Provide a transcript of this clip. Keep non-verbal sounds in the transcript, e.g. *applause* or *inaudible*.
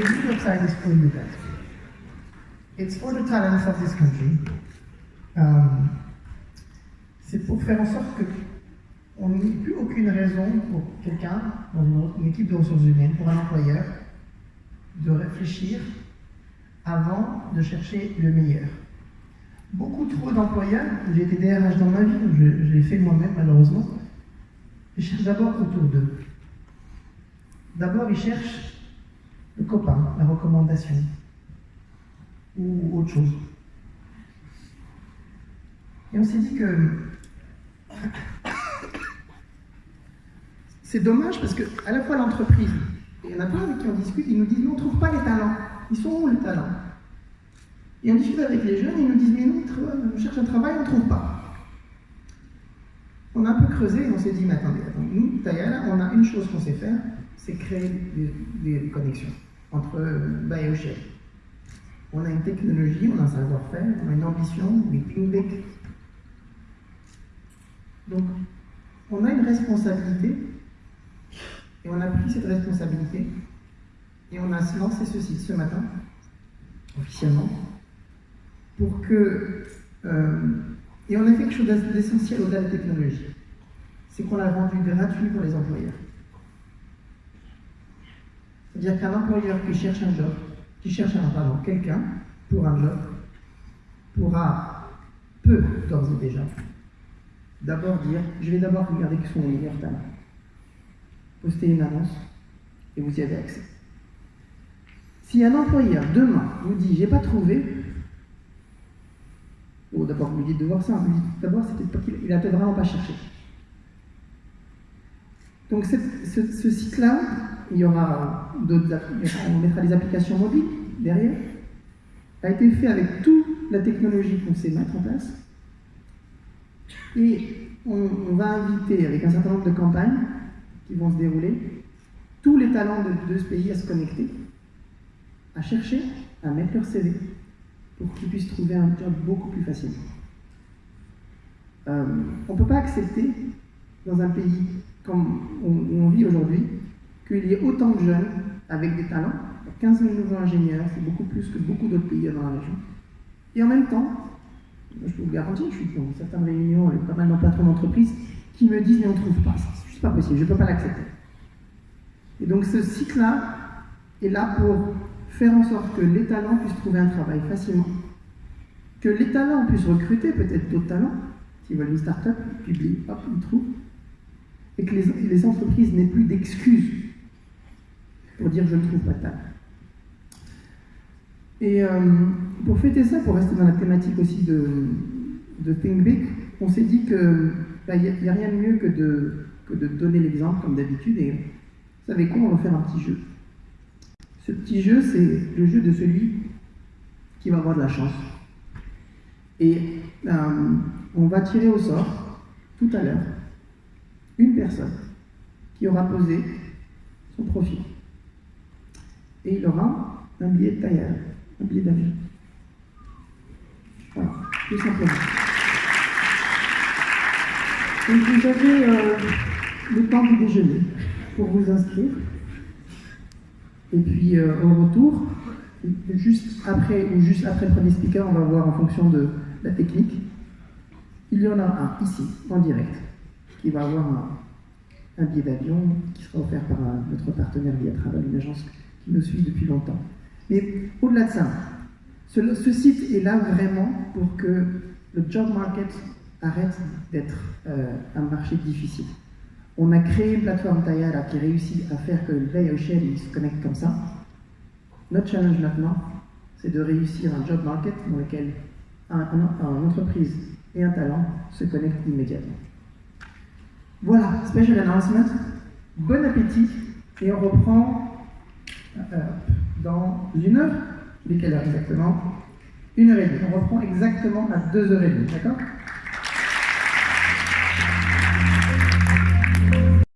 website is for you guys. It's for the talents of this country. Um, c'est pour faire en sorte que on n'ait plus aucune raison pour quelqu'un, dans une, équipe de ressources humaines, pour un employeur, de réfléchir avant de chercher le meilleur. Beaucoup trop d'employeurs, j'ai été DRH dans ma vie, je, je l'ai fait moi-même malheureusement, ils cherchent d'abord autour d'eux. D'abord, ils cherchent copain, la recommandation, ou autre chose. Et on s'est dit que *coughs* c'est dommage parce que à la fois l'entreprise, il y en a plein avec qui on discute, ils nous disent nous on ne trouve pas les talents. Ils sont où les talents? Et on discute avec les jeunes, ils nous disent mais nous on cherche un travail, on ne trouve pas. On a un peu creusé et on s'est dit mais attendez, nous, Tayala, on a une chose qu'on sait faire, c'est créer des, connexions entre et Shell. On a une technologie, on a un savoir-faire, on a une ambition, des think Donc, on a une responsabilité et on a pris cette responsabilité et on a lancé ce site ce matin, officiellement, pour que. Euh, et on a fait quelque chose d'essentiel au-delà de la technologie. C'est qu'on l'a rendu gratuit pour les employeurs. C'est-à-dire qu'un employeur qui cherche un job, qui cherche un, quelqu'un pour un job, pourra, peut d'ores et déjà, d'abord dire, je vais d'abord regarder qui sont les meilleurs talents postez une annonce et vous y avez accès. Si un employeur demain vous dit j'ai pas trouvé, ou d'abord vous lui dites de voir ça, vous dites d'abord c'est peut-être qu'il n'a peut-être vraiment pas cherché. Donc ce, site-là, il y aura d'autres, on mettra des applications mobiles derrière, a été fait avec toute la technologie qu'on sait mettre en place. Et on, va inviter avec un certain nombre de campagnes qui vont se dérouler, tous les talents de, ce pays à se connecter, à chercher, à mettre leur CV pour qu'ils puissent trouver un job beaucoup plus facilement. Euh, on ne peut pas accepter, dans un pays comme où on vit aujourd'hui, qu'il y ait autant de jeunes avec des talents, 15 000 nouveaux ingénieurs, c'est beaucoup plus que beaucoup d'autres pays dans la région. Et en même temps, je peux vous garantir, je suis dans certaines réunions avec pas mal de patrons d'entreprise qui me disent mais on ne trouve pas ça pas possible, je ne peux pas l'accepter. Et donc ce cycle-là est là pour faire en sorte que les talents puissent trouver un travail facilement, que les talents puissent recruter peut-être d'autres talents, s'ils veulent une start-up, ils publient, hop, ils trouvent, et que les, entreprises n'aient plus d'excuses pour dire je ne trouve pas de talent. Et euh, pour fêter ça, pour rester dans la thématique aussi de, de Think Big, on s'est dit qu'il bah, n'y a, a, rien de mieux que de que de donner l'exemple comme d'habitude. Et vous savez quoi, on va faire un petit jeu. Ce petit jeu, c'est le jeu de celui qui va avoir de la chance. Et euh, on va tirer au sort, tout à l'heure, une personne qui aura posé son profil. Et il aura un billet de tailleur, un billet d'avion. Voilà, tout simplement. Donc vous avez euh, le temps du déjeuner pour vous inscrire. Et puis euh, au retour, juste après ou juste après le premier speaker, on va voir en fonction de la technique. Il y en a un ici, en direct, qui va avoir un, billet d'avion qui sera offert par notre partenaire Via Travel, une agence qui nous suit depuis longtemps. Mais au-delà de ça, ce, site est là vraiment pour que le job market arrête d'être euh, un marché difficile. On a créé une plateforme Tayara qui réussit à faire que le veille il se connecte comme ça. Notre challenge maintenant, c'est de réussir un job market dans lequel un, entreprise et un talent se connectent immédiatement. Voilà, special announcement. Bon appétit et on reprend dans une heure. Mais quelle heure exactement? Une heure et demie. On reprend exactement à deux heures et demie, d'accord?